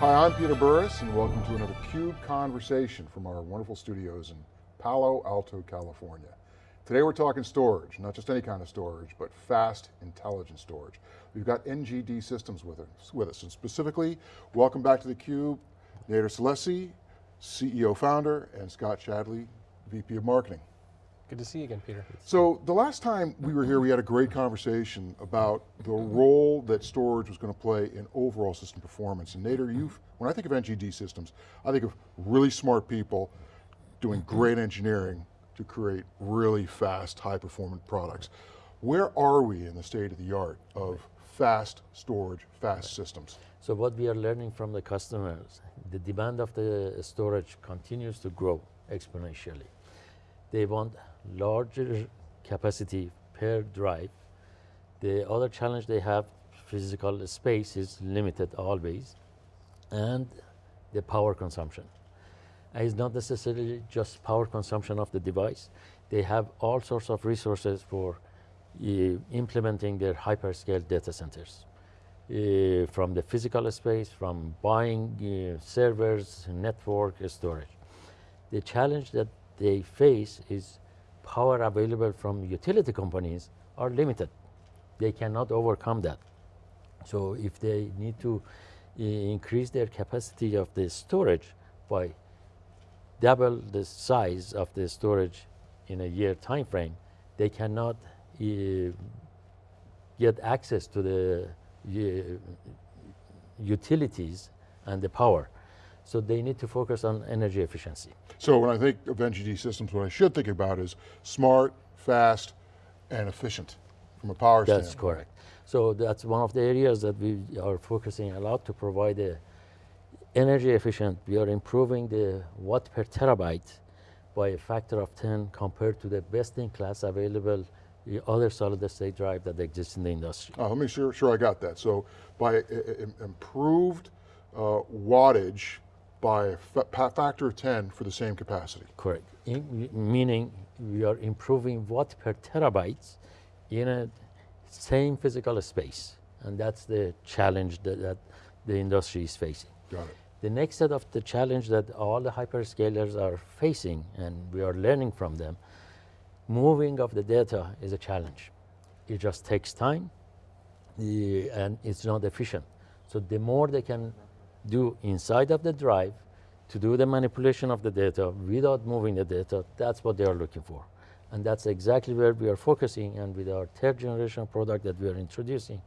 Hi, I'm Peter Burris and welcome to another CUBE Conversation from our wonderful studios in Palo Alto, California. Today we're talking storage, not just any kind of storage, but fast, intelligent storage. We've got NGD Systems with us, with us and specifically, welcome back to theCUBE, Nader Salessi, CEO founder, and Scott Shadley, VP of Marketing. Good to see you again, Peter. So the last time we were here, we had a great conversation about the role that storage was going to play in overall system performance. And Nader, you've, when I think of NGD systems, I think of really smart people doing great engineering to create really fast, high performant products. Where are we in the state of the art of fast storage, fast systems? So what we are learning from the customers, the demand of the storage continues to grow exponentially. They want larger capacity per drive. The other challenge they have, physical space is limited always, and the power consumption. And it's not necessarily just power consumption of the device. They have all sorts of resources for uh, implementing their hyperscale data centers. Uh, from the physical space, from buying uh, servers, network, storage. The challenge that they face is power available from utility companies are limited. They cannot overcome that. So if they need to uh, increase their capacity of the storage by double the size of the storage in a year time frame, they cannot uh, get access to the uh, utilities and the power. So they need to focus on energy efficiency. So when I think of NGD systems, what I should think about is smart, fast, and efficient from a power standpoint. that's correct. So that's one of the areas that we are focusing a lot to provide the energy efficient. We are improving the watt per terabyte by a factor of 10 compared to the best in class available other solid state drive that exists in the industry. Uh, let me sure, sure I got that. So by improved uh, wattage by a factor of 10 for the same capacity. Correct, in, meaning we are improving watt per terabytes in a same physical space. And that's the challenge that, that the industry is facing. Got it. The next set of the challenge that all the hyperscalers are facing, and we are learning from them, moving of the data is a challenge. It just takes time, and it's not efficient. So the more they can do inside of the drive to do the manipulation of the data without moving the data, that's what they are looking for. And that's exactly where we are focusing and with our third generation product that we are introducing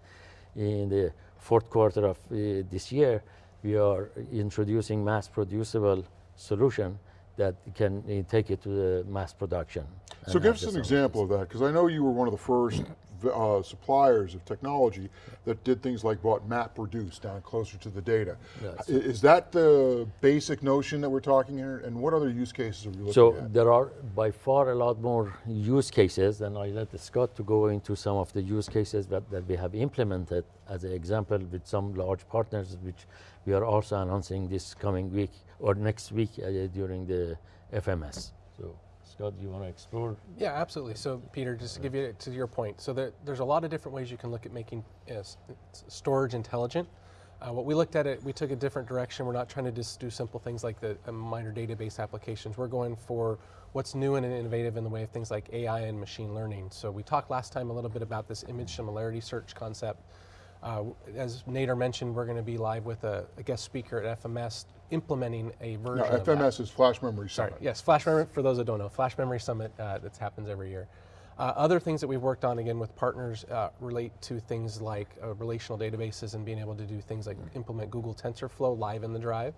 in the fourth quarter of uh, this year, we are introducing mass producible solution that can uh, take it to the mass production. So give us an example of that, because I know you were one of the first uh, suppliers of technology that did things like brought map reduce down closer to the data. Yes. Is that the basic notion that we're talking here? And what other use cases are we looking so at? So there are by far a lot more use cases, and I let Scott to go into some of the use cases that, that we have implemented as an example with some large partners, which we are also announcing this coming week or next week uh, during the FMS. So. Scott, do you want to explore? Yeah, absolutely. So Peter, just to give you to your point, so there, there's a lot of different ways you can look at making uh, storage intelligent. Uh, what we looked at it, we took a different direction. We're not trying to just do simple things like the minor database applications. We're going for what's new and innovative in the way of things like AI and machine learning. So we talked last time a little bit about this image similarity search concept. Uh, as Nader mentioned, we're going to be live with a, a, guest speaker at FMS implementing a version no, FMS is Flash Memory Summit. Sorry, yes, Flash Memory, for those that don't know, Flash Memory Summit uh, that happens every year. Uh, other things that we've worked on, again, with partners uh, relate to things like uh, relational databases and being able to do things like implement Google TensorFlow live in the drive.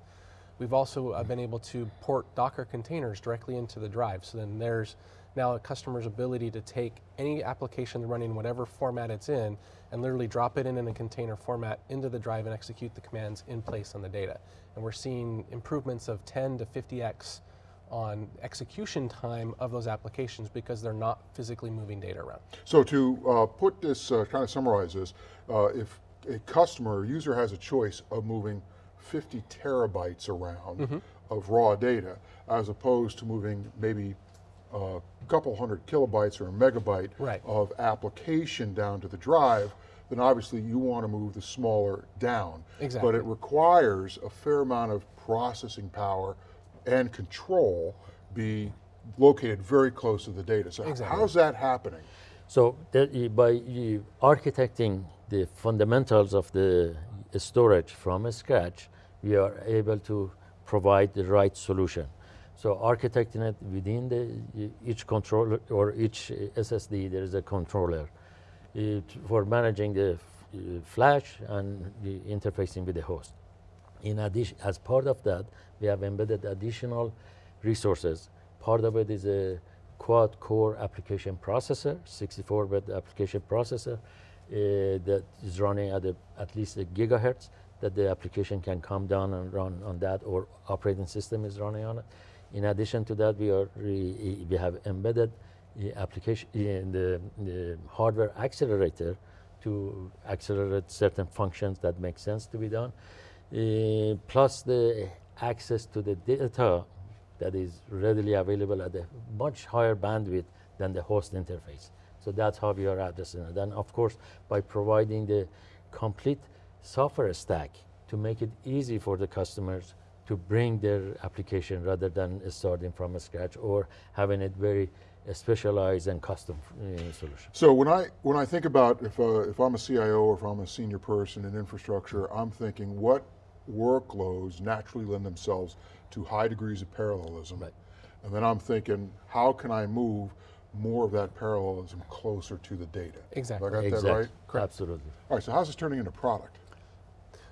We've also uh, been able to port Docker containers directly into the drive. So then there's now a customer's ability to take any application running whatever format it's in and literally drop it in in a container format into the drive and execute the commands in place on the data. And we're seeing improvements of 10 to 50x on execution time of those applications because they're not physically moving data around. So to uh, put this, uh, kind of summarize this, uh, if a customer user has a choice of moving 50 terabytes around mm -hmm. of raw data, as opposed to moving maybe a couple hundred kilobytes or a megabyte right. of application down to the drive, then obviously you want to move the smaller down. Exactly. But it requires a fair amount of processing power and control be located very close to the data. So Exactly. how's that happening? So that by architecting the fundamentals of the storage from scratch, we are able to provide the right solution. So architecting it within the each controller or each SSD, there is a controller uh, for managing the uh, flash and the interfacing with the host. In addition, as part of that, we have embedded additional resources. Part of it is a quad core application processor, 64-bit application processor uh, that is running at a, at least a gigahertz that the application can come down and run on that or operating system is running on it. In addition to that, we, are re, we have embedded the application in the, the hardware accelerator to accelerate certain functions that make sense to be done. Uh, plus the access to the data that is readily available at a much higher bandwidth than the host interface. So that's how we are addressing it. And of course, by providing the complete software stack to make it easy for the customers to bring their application rather than starting from scratch or having it very specialized and custom uh, solution. So when I when I think about if uh, if I'm a CIO or if I'm a senior person in infrastructure, I'm thinking what workloads naturally lend themselves to high degrees of parallelism, Right. and then I'm thinking how can I move more of that parallelism closer to the data? Exactly. Have I got exactly. that right? Correct. Absolutely. All right. So how's this turning into product?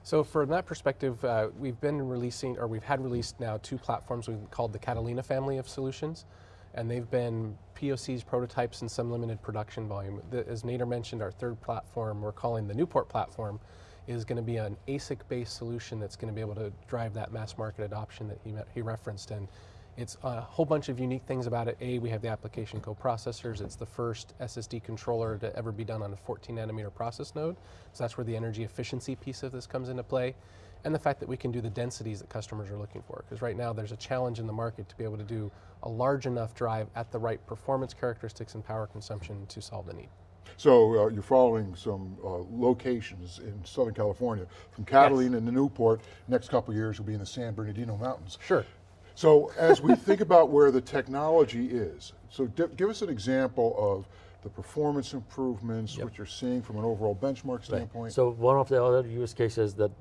So from that perspective, uh, we've been releasing, or we've had released now two platforms we've called the Catalina family of solutions, and they've been POCs, prototypes, and some limited production volume. The, as Nader mentioned, our third platform, we're calling the Newport platform, is going to be an ASIC-based solution that's going to be able to drive that mass market adoption that he, he referenced. And it's a whole bunch of unique things about it. A, we have the application coprocessors. It's the first SSD controller to ever be done on a 14 nanometer process node. So that's where the energy efficiency piece of this comes into play. And the fact that we can do the densities that customers are looking for. Because right now there's a challenge in the market to be able to do a large enough drive at the right performance characteristics and power consumption to solve the need. So uh, you're following some uh, locations in Southern California, from Catalina to Newport. Next couple years will be in the San Bernardino Mountains. Sure. So as we think about where the technology is, so give us an example of the performance improvements, what you're seeing from an overall benchmark standpoint. So one of the other use cases that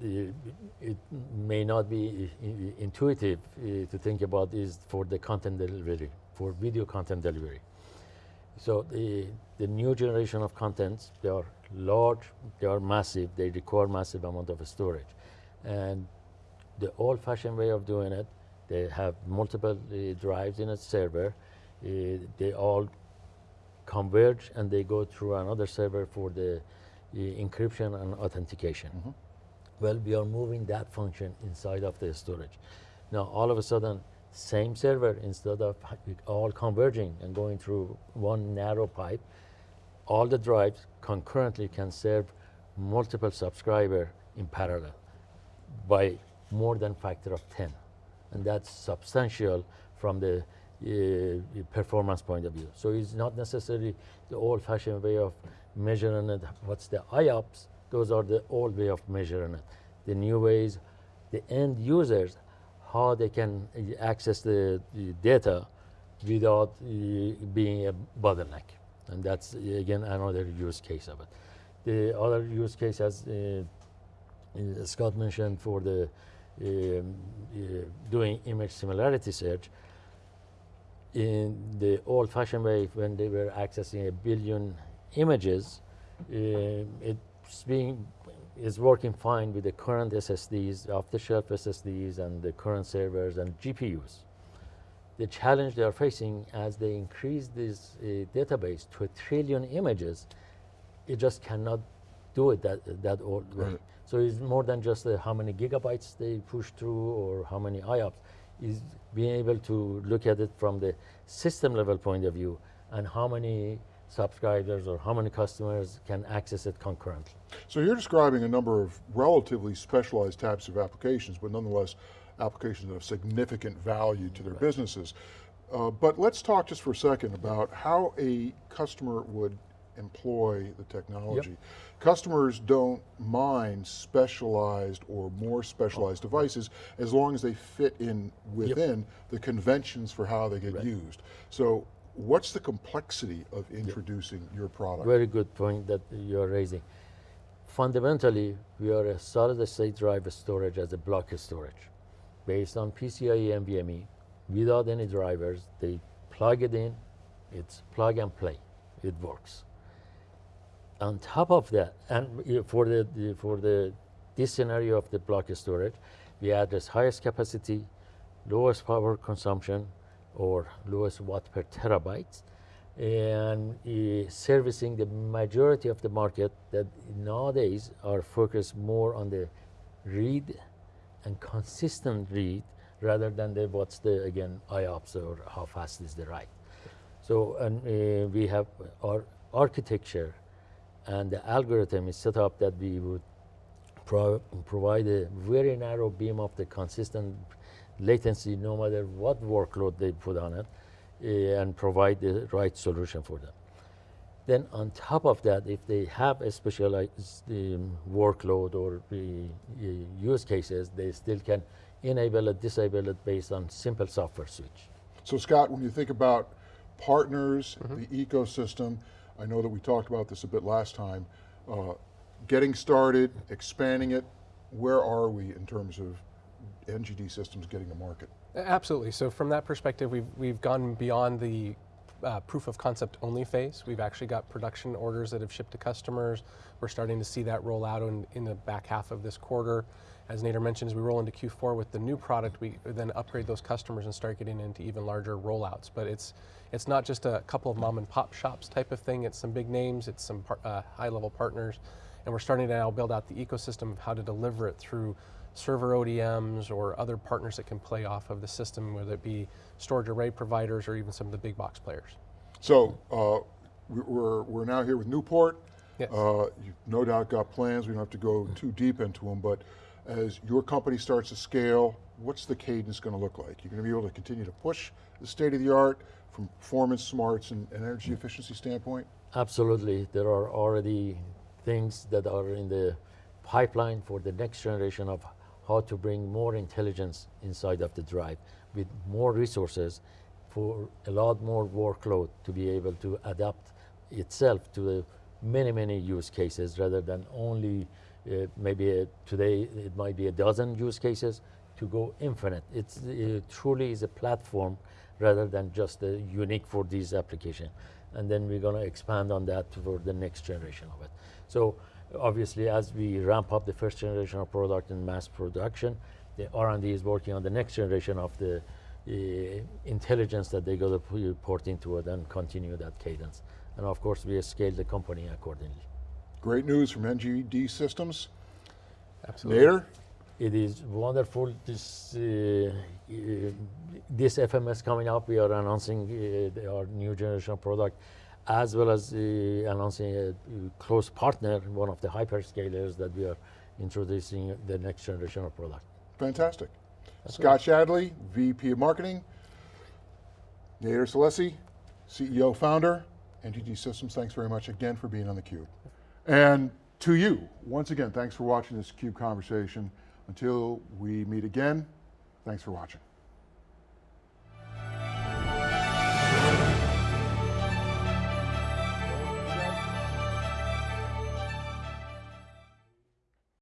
it may not be intuitive uh, to think about is for the content delivery, for video content delivery. So the, the new generation of contents, they are large, they are massive, they require massive amount of storage. And the old-fashioned way of doing it, they have multiple uh, drives in a server. Uh, they all converge and they go through another server for the uh, encryption and authentication. Well, we are moving that function inside of the storage. Now, all of a sudden, same server, instead of all converging and going through one narrow pipe, all the drives concurrently can serve multiple subscriber in parallel by more than factor of 10 and that's substantial from the uh, performance point of view. So it's not necessarily the old-fashioned way of measuring it. What's the IOPS those are the old way of measuring it. The new ways the end users how they can uh, access the, the data without uh, being a bottleneck. And that's again another use case of it. The other use case as uh, uh, Scott mentioned for the doing image similarity search. In the old-fashioned way, when they were accessing a billion images, uh, it's being is working fine with the current SSDs, off-the-shelf SSDs, and the current servers and GPUs. The challenge they are facing as they increase this uh, database to a trillion images, it just cannot do it that that old way. Right. So it's more than just uh, how many gigabytes they push through or how many IOPS. Is being able to look at it from the system level point of view and how many subscribers or how many customers can access it concurrently. So you're describing a number of relatively specialized types of applications, but nonetheless applications of significant value to their businesses. Uh, but let's talk just for a second about how a customer would employ the technology. Customers don't mind specialized or more specialized oh. devices as long as they fit in within the conventions for how they get used. So what's the complexity of introducing your product? Very good point that you're raising. Fundamentally, we are a solid state drive storage as a block storage based on PCIe NVMe without any drivers. They plug it in, it's plug and play, it works. On top of that, and for the, the- for the this scenario of the block storage, we address highest capacity, lowest power consumption, or lowest watt per terabyte, and uh, servicing the majority of the market that nowadays are focused more on the read and consistent read rather than the what's the again IOPS or how fast is the write. So and uh, we have our architecture and the algorithm is set up that we would pro provide a very narrow beam of the consistent latency no matter what workload they put on it uh, and provide the right solution for them. Then on top of that, if they have a specialized um, workload or uh, uh, use cases, they still can enable it, disable it based on simple software switch. So Scott, when you think about partners, the ecosystem, I know that we talked about this a bit last time, uh, getting started, expanding it, where are we in terms of NGD systems getting to market? Absolutely. So from that perspective, we've, we've gone beyond the uh, proof of concept only phase. We've actually got production orders that have shipped to customers. We're starting to see that roll out in, in the back half of this quarter. As Nader mentioned, as we roll into Q4 with the new product, we then upgrade those customers and start getting into even larger rollouts. But it's, it's not just a couple of mom and pop shops type of thing. It's some big names, it's some par- uh, high level partners. And we're starting to now build out the ecosystem of how to deliver it through server ODMs or other partners that can play off of the system, whether it be storage array providers or even some of the big box players. So uh, we- we're, we're now here with Newport. Yes. Uh, You've no doubt got plans, we don't have to go too deep into them, but as your company starts to scale, what's the cadence going to look like? You're going to be able to continue to push the state of the art from performance, smarts, and and energy efficiency standpoint? Absolutely, there are already things that are in the pipeline for the next generation of how to bring more intelligence inside of the drive with more resources for a lot more workload to be able to adapt itself to the many, many use cases rather than only maybe today it might be a dozen use cases to go infinite. It's it truly is a platform rather than just unique for these applications. And then we're going to expand on that for the next generation of it. So obviously, as we ramp up the first generation of product in mass production, the R&D is working on the next generation of the uh, intelligence that they got to port into it and continue that cadence. And of course, we scale the company accordingly. Great news from NGD Systems. Absolutely. Nader? It is wonderful. This uh, this FMS coming up, we are announcing uh, our new generation product, as well as uh, announcing a close partner, one of the hyperscalers that we are introducing the next generation of product. Fantastic. Scott Shadley, VP of Marketing. Nader Salessi, CEO, founder, NGD Systems, thanks very much again for being on theCUBE. And to you, once again, thanks for watching this CUBE conversation. Until we meet again, thanks for watching.